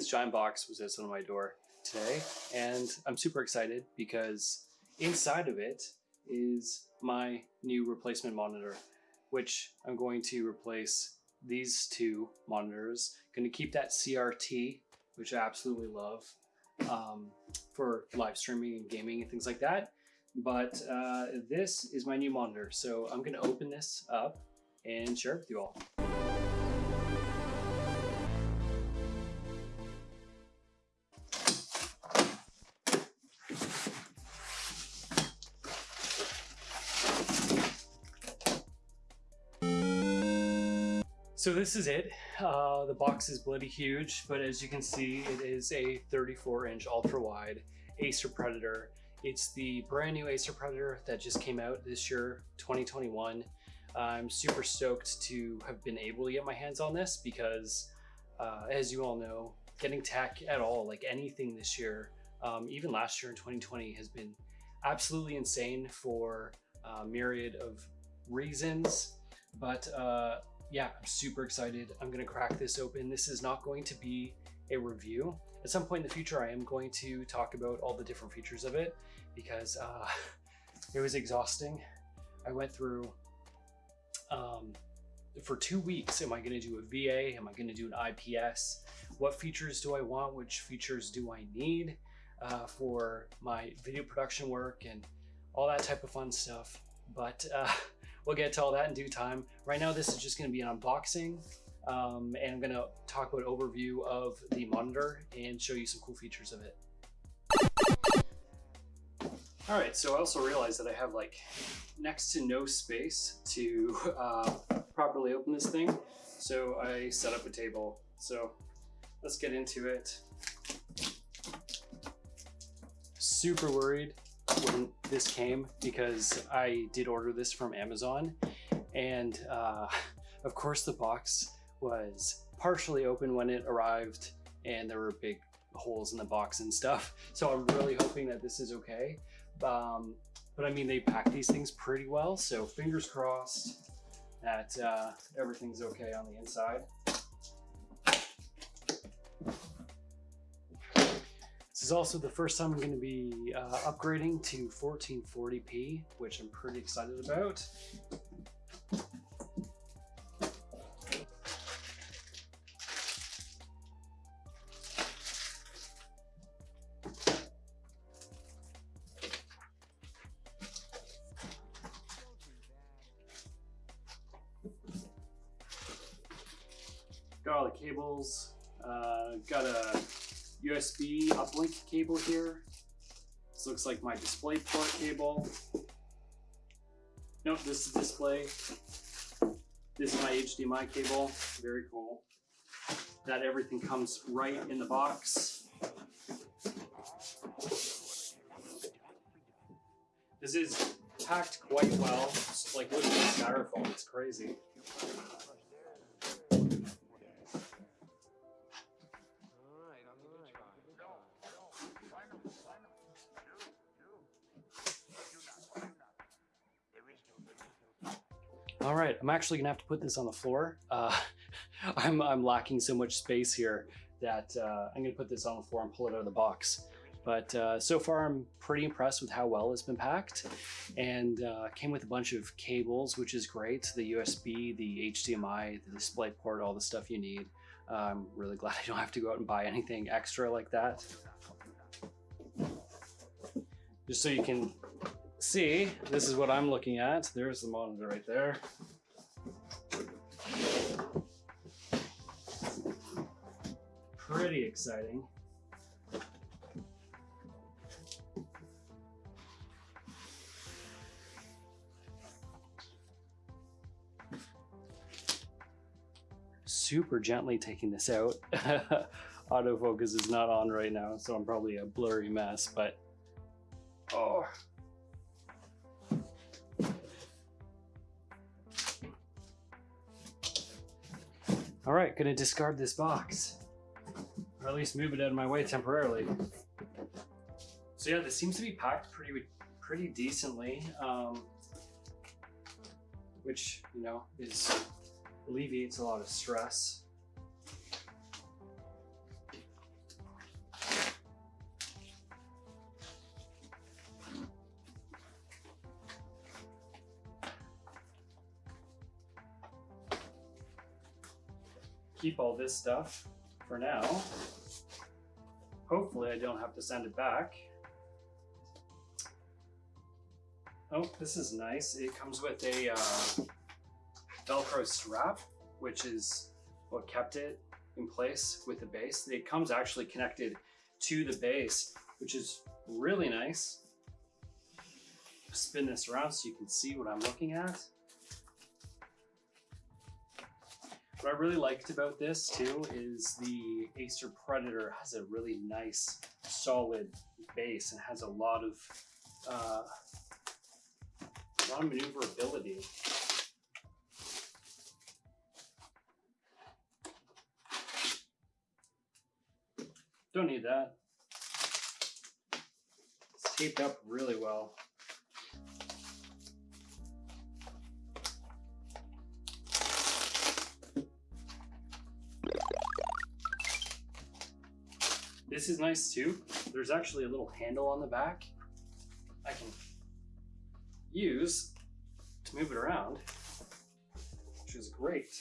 this giant box was of my door today, and I'm super excited because inside of it is my new replacement monitor, which I'm going to replace these two monitors. Going to keep that CRT, which I absolutely love um, for live streaming and gaming and things like that. But uh, this is my new monitor, so I'm going to open this up and share it with you all. So this is it. Uh, the box is bloody huge, but as you can see, it is a 34 inch ultra wide Acer Predator. It's the brand new Acer Predator that just came out this year, 2021. I'm super stoked to have been able to get my hands on this because uh, as you all know, getting tech at all, like anything this year, um, even last year in 2020 has been absolutely insane for a myriad of reasons. But uh, yeah, I'm super excited. I'm gonna crack this open. This is not going to be a review. At some point in the future, I am going to talk about all the different features of it because uh, it was exhausting. I went through, um, for two weeks, am I gonna do a VA? Am I gonna do an IPS? What features do I want? Which features do I need uh, for my video production work and all that type of fun stuff. But uh, We'll get to all that in due time. Right now, this is just gonna be an unboxing um, and I'm gonna talk about overview of the monitor and show you some cool features of it. All right, so I also realized that I have like next to no space to uh, properly open this thing. So I set up a table. So let's get into it. Super worried when this came because I did order this from Amazon and uh, of course the box was partially open when it arrived and there were big holes in the box and stuff. So I'm really hoping that this is okay. Um, but I mean, they pack these things pretty well. So fingers crossed that uh, everything's okay on the inside. Is also the first time I'm going to be uh, upgrading to 1440p, which I'm pretty excited about. Got all the cables, uh, got a USB uplink cable here. This looks like my display port cable. Nope, this is display. This is my HDMI cable, very cool. That everything comes right in the box. This is packed quite well. it's like this styrofoam, it's crazy. All right, I'm actually gonna have to put this on the floor. Uh, I'm, I'm lacking so much space here that uh, I'm gonna put this on the floor and pull it out of the box. But uh, so far I'm pretty impressed with how well it's been packed and uh, came with a bunch of cables, which is great. The USB, the HDMI, the display port, all the stuff you need. Uh, I'm really glad I don't have to go out and buy anything extra like that. Just so you can see, this is what I'm looking at. There's the monitor right there. Pretty exciting. Super gently taking this out. Autofocus is not on right now, so I'm probably a blurry mess, but oh, All right, gonna discard this box. Or at least move it out of my way temporarily. So yeah, this seems to be packed pretty pretty decently, um, which, you know, is alleviates a lot of stress. Keep all this stuff for now. Hopefully I don't have to send it back. Oh, this is nice. It comes with a uh, Velcro strap, which is what kept it in place with the base. It comes actually connected to the base, which is really nice. Spin this around so you can see what I'm looking at. What I really liked about this too is the Acer Predator has a really nice solid base and has a lot of uh, a lot of maneuverability. Don't need that. It's taped up really well. This is nice too. There's actually a little handle on the back. I can use to move it around, which is great.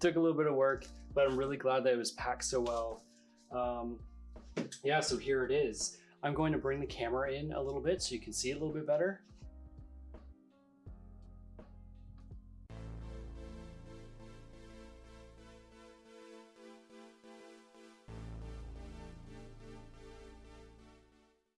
Took a little bit of work, but I'm really glad that it was packed so well. Um, yeah, so here it is. I'm going to bring the camera in a little bit so you can see it a little bit better.